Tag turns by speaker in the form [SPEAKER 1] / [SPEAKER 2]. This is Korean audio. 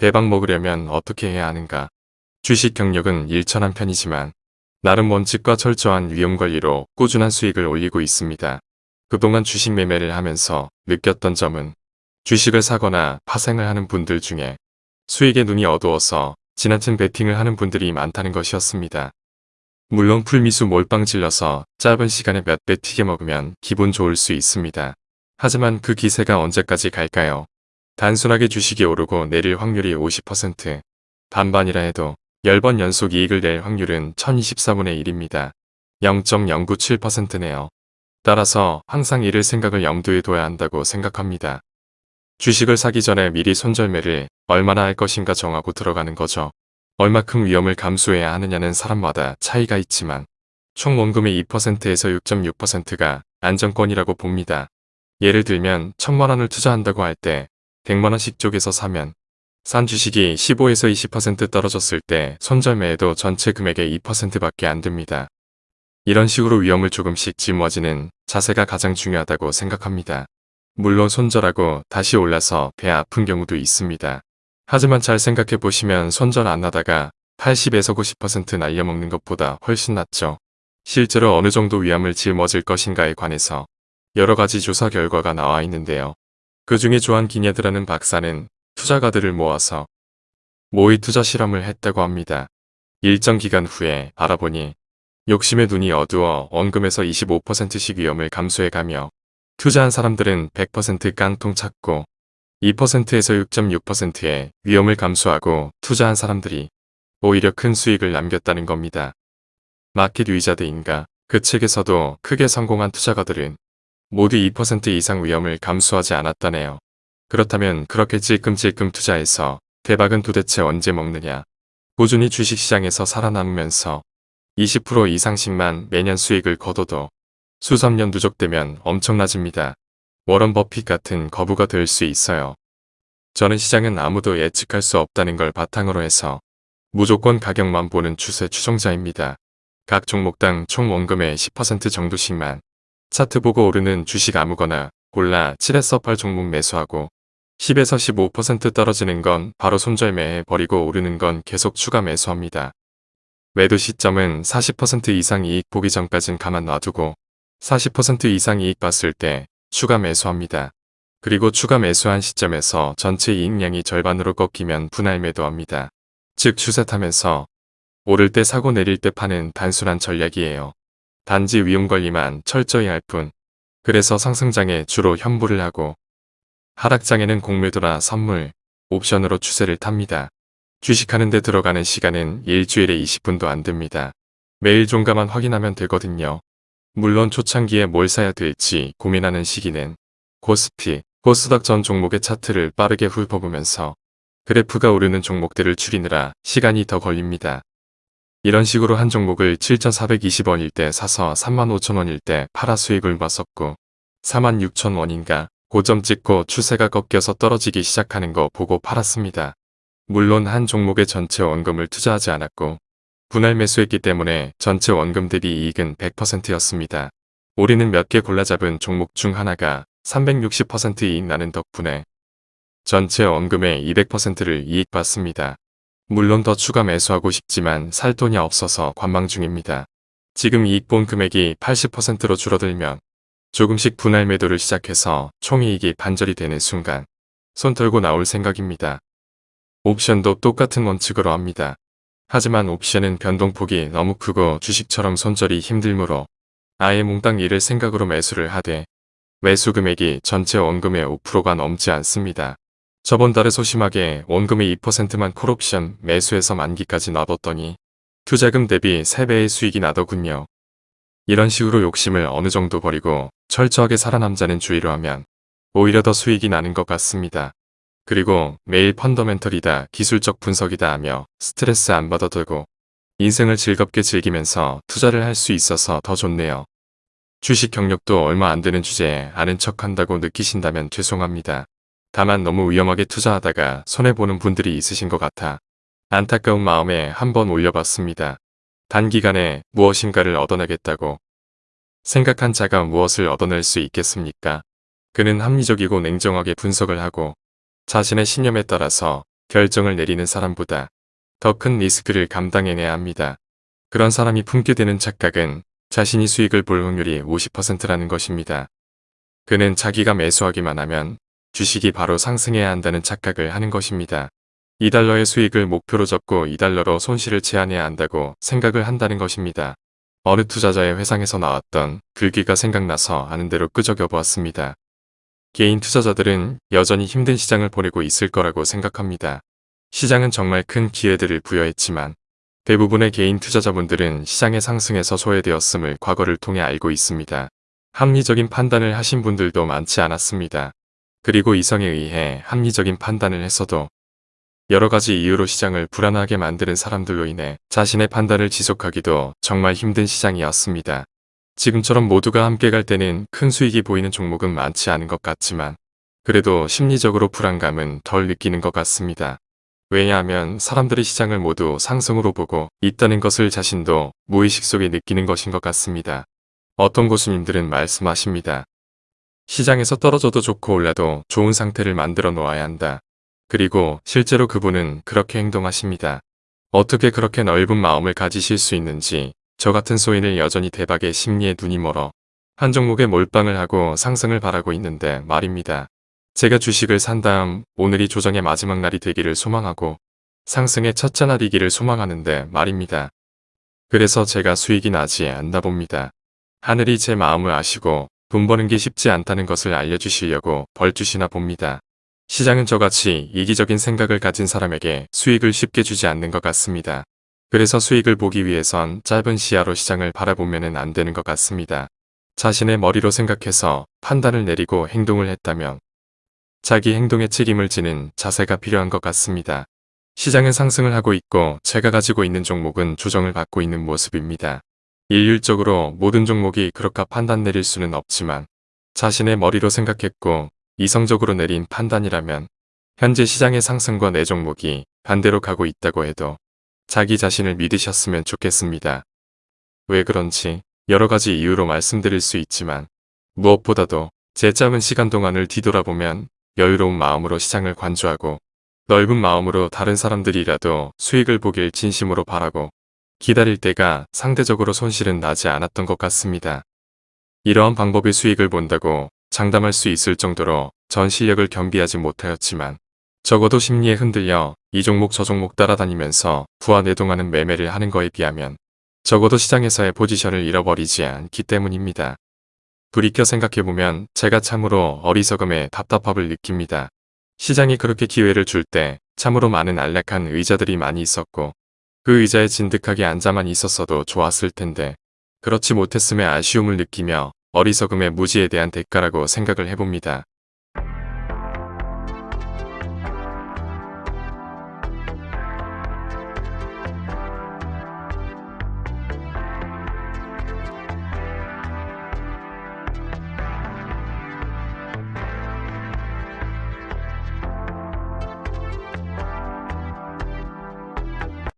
[SPEAKER 1] 대박 먹으려면 어떻게 해야 하는가. 주식 경력은 일천한 편이지만 나름 원칙과 철저한 위험관리로 꾸준한 수익을 올리고 있습니다. 그동안 주식 매매를 하면서 느꼈던 점은 주식을 사거나 파생을 하는 분들 중에 수익에 눈이 어두워서 지나친 베팅을 하는 분들이 많다는 것이었습니다. 물론 풀미수 몰빵 질러서 짧은 시간에 몇 배 튀게 먹으면 기분 좋을 수 있습니다. 하지만 그 기세가 언제까지 갈까요? 단순하게 주식이 오르고 내릴 확률이 50%, 반반이라 해도 10번 연속 이익을 낼 확률은 1024분의 1입니다. 0.097%네요. 따라서 항상 이를 생각을 염두에 둬야 한다고 생각합니다. 주식을 사기 전에 미리 손절매를 얼마나 할 것인가 정하고 들어가는 거죠. 얼마큼 위험을 감수해야 하느냐는 사람마다 차이가 있지만 총 원금의 2%에서 6.6%가 안정권이라고 봅니다. 예를 들면 1000만원을 투자한다고 할 때 100만원씩 쪽에서 사면 산 주식이 15에서 20% 떨어졌을 때 손절매에도 전체 금액의 2%밖에 안 됩니다. 이런 식으로 위험을 조금씩 짊어지는 자세가 가장 중요하다고 생각합니다. 물론 손절하고 다시 올라서 배 아픈 경우도 있습니다. 하지만 잘 생각해 보시면 손절 안 하다가 80에서 90% 날려먹는 것보다 훨씬 낫죠. 실제로 어느 정도 위험을 짊어질 것인가에 관해서 여러 가지 조사 결과가 나와 있는데요. 그 중에 조한 기냐드라는 박사는 투자가들을 모아서 모의 투자 실험을 했다고 합니다. 일정 기간 후에 알아보니 욕심의 눈이 어두워 원금에서 25%씩 위험을 감수해가며 투자한 사람들은 100% 깡통 찾고 2%에서 6.6%의 위험을 감수하고 투자한 사람들이 오히려 큰 수익을 남겼다는 겁니다. 마켓 위자드인가 그 책에서도 크게 성공한 투자가들은 모두 2% 이상 위험을 감수하지 않았다네요. 그렇다면 그렇게 찔끔찔끔 투자해서 대박은 도대체 언제 먹느냐. 꾸준히 주식시장에서 살아남으면서 20% 이상씩만 매년 수익을 거둬도 수삼 년 누적되면 엄청나집니다. 워런 버핏 같은 거부가 될 수 있어요. 저는 시장은 아무도 예측할 수 없다는 걸 바탕으로 해서 무조건 가격만 보는 추세 추종자입니다. 각 종목당 총 원금의 10% 정도씩만 차트 보고 오르는 주식 아무거나 골라 7에서 8 종목 매수하고 10에서 15% 떨어지는 건 바로 손절매해 버리고 오르는 건 계속 추가 매수합니다. 매도 시점은 40% 이상 이익 보기 전까진 가만 놔두고 40% 이상 이익 봤을 때 추가 매수합니다. 그리고 추가 매수한 시점에서 전체 이익량이 절반으로 꺾이면 분할 매도합니다. 즉 추세 타면서 오를 때 사고 내릴 때 파는 단순한 전략이에요. 단지 위험관리만 철저히 할 뿐. 그래서 상승장에 주로 현부를 하고 하락장에는 공매도나 선물, 옵션으로 추세를 탑니다. 주식하는 데 들어가는 시간은 일주일에 20분도 안 됩니다. 매일 종가만 확인하면 되거든요. 물론 초창기에 뭘 사야 될지 고민하는 시기는 코스피, 코스닥 전 종목의 차트를 빠르게 훑어보면서 그래프가 오르는 종목들을 추리느라 시간이 더 걸립니다. 이런 식으로 한 종목을 7,420원일 때 사서 35,000원일 때 팔아 수익을 봤었고 46,000원인가 고점 찍고 추세가 꺾여서 떨어지기 시작하는 거 보고 팔았습니다. 물론 한 종목의 전체 원금을 투자하지 않았고 분할 매수했기 때문에 전체 원금 대비 이익은 100%였습니다. 우리는 몇 개 골라 잡은 종목 중 하나가 360% 이익 나는 덕분에 전체 원금의 200%를 이익 받습니다. 물론 더 추가 매수하고 싶지만 살 돈이 없어서 관망 중입니다. 지금 이익 본 금액이 80%로 줄어들면 조금씩 분할 매도를 시작해서 총이익이 반절이 되는 순간 손 털고 나올 생각입니다. 옵션도 똑같은 원칙으로 합니다. 하지만 옵션은 변동폭이 너무 크고 주식처럼 손절이 힘들므로 아예 몽땅 이를 생각으로 매수를 하되 매수 금액이 전체 원금의 5%가 넘지 않습니다. 저번 달에 소심하게 원금의 2%만 콜옵션 매수해서 만기까지 놔뒀더니 투자금 대비 3배의 수익이 나더군요. 이런 식으로 욕심을 어느 정도 버리고 철저하게 살아남자는 주의로 하면 오히려 더 수익이 나는 것 같습니다. 그리고 매일 펀더멘털이다 기술적 분석이다 하며 스트레스 안 받아도 되고 인생을 즐겁게 즐기면서 투자를 할 수 있어서 더 좋네요. 주식 경력도 얼마 안 되는 주제에 아는 척 한다고 느끼신다면 죄송합니다. 다만 너무 위험하게 투자하다가 손해보는 분들이 있으신 것 같아 안타까운 마음에 한번 올려봤습니다. 단기간에 무엇인가를 얻어내겠다고 생각한 자가 무엇을 얻어낼 수 있겠습니까? 그는 합리적이고 냉정하게 분석을 하고 자신의 신념에 따라서 결정을 내리는 사람보다 더 큰 리스크를 감당해내야 합니다. 그런 사람이 품게 되는 착각은 자신이 수익을 볼 확률이 50%라는 것입니다. 그는 자기가 매수하기만 하면 주식이 바로 상승해야 한다는 착각을 하는 것입니다. 2달러의 수익을 목표로 잡고 2달러로 손실을 제한해야 한다고 생각을 한다는 것입니다. 어느 투자자의 회상에서 나왔던 글귀가 생각나서 아는 대로 끄적여 보았습니다. 개인 투자자들은 여전히 힘든 시장을 보내고 있을 거라고 생각합니다. 시장은 정말 큰 기회들을 부여했지만 대부분의 개인 투자자분들은 시장의 상승에서 소외되었음을 과거를 통해 알고 있습니다. 합리적인 판단을 하신 분들도 많지 않았습니다. 그리고 이성에 의해 합리적인 판단을 했어도 여러 가지 이유로 시장을 불안하게 만드는 사람들로 인해 자신의 판단을 지속하기도 정말 힘든 시장이었습니다. 지금처럼 모두가 함께 갈 때는 큰 수익이 보이는 종목은 많지 않은 것 같지만 그래도 심리적으로 불안감은 덜 느끼는 것 같습니다. 왜냐하면 사람들이 시장을 모두 상승으로 보고 있다는 것을 자신도 무의식 속에 느끼는 것인 것 같습니다. 어떤 고수님들은 말씀하십니다. 시장에서 떨어져도 좋고 올라도 좋은 상태를 만들어 놓아야 한다. 그리고 실제로 그분은 그렇게 행동하십니다. 어떻게 그렇게 넓은 마음을 가지실 수 있는지 저 같은 소인을 여전히 대박의 심리에 눈이 멀어 한 종목에 몰빵을 하고 상승을 바라고 있는데 말입니다. 제가 주식을 산 다음 오늘이 조정의 마지막 날이 되기를 소망하고 상승의 첫째 날이기를 소망하는데 말입니다. 그래서 제가 수익이 나지 않나 봅니다. 하늘이 제 마음을 아시고 돈 버는 게 쉽지 않다는 것을 알려주시려고 벌 주시나 봅니다. 시장은 저같이 이기적인 생각을 가진 사람에게 수익을 쉽게 주지 않는 것 같습니다. 그래서 수익을 보기 위해선 짧은 시야로 시장을 바라보면 안 되는 것 같습니다. 자신의 머리로 생각해서 판단을 내리고 행동을 했다면 자기 행동에 책임을 지는 자세가 필요한 것 같습니다. 시장은 상승을 하고 있고 제가 가지고 있는 종목은 조정을 받고 있는 모습입니다. 일률적으로 모든 종목이 그렇게 판단 내릴 수는 없지만 자신의 머리로 생각했고 이성적으로 내린 판단이라면 현재 시장의 상승과 내 종목이 반대로 가고 있다고 해도 자기 자신을 믿으셨으면 좋겠습니다. 왜 그런지 여러 가지 이유로 말씀드릴 수 있지만 무엇보다도 제 짧은 시간 동안을 뒤돌아보면 여유로운 마음으로 시장을 관주하고 넓은 마음으로 다른 사람들이라도 수익을 보길 진심으로 바라고 기다릴 때가 상대적으로 손실은 나지 않았던 것 같습니다. 이러한 방법의 수익을 본다고 장담할 수 있을 정도로 전 실력을 겸비하지 못하였지만 적어도 심리에 흔들려 이 종목 저 종목 따라다니면서 부하 내동하는 매매를 하는 거에 비하면 적어도 시장에서의 포지션을 잃어버리지 않기 때문입니다. 돌이켜 생각해보면 제가 참으로 어리석음에 답답함을 느낍니다. 시장이 그렇게 기회를 줄 때 참으로 많은 안락한 의자들이 많이 있었고 그 의자에 진득하게 앉아만 있었어도 좋았을 텐데 그렇지 못했음에 아쉬움을 느끼며 어리석음의 무지에 대한 대가라고 생각을 해봅니다.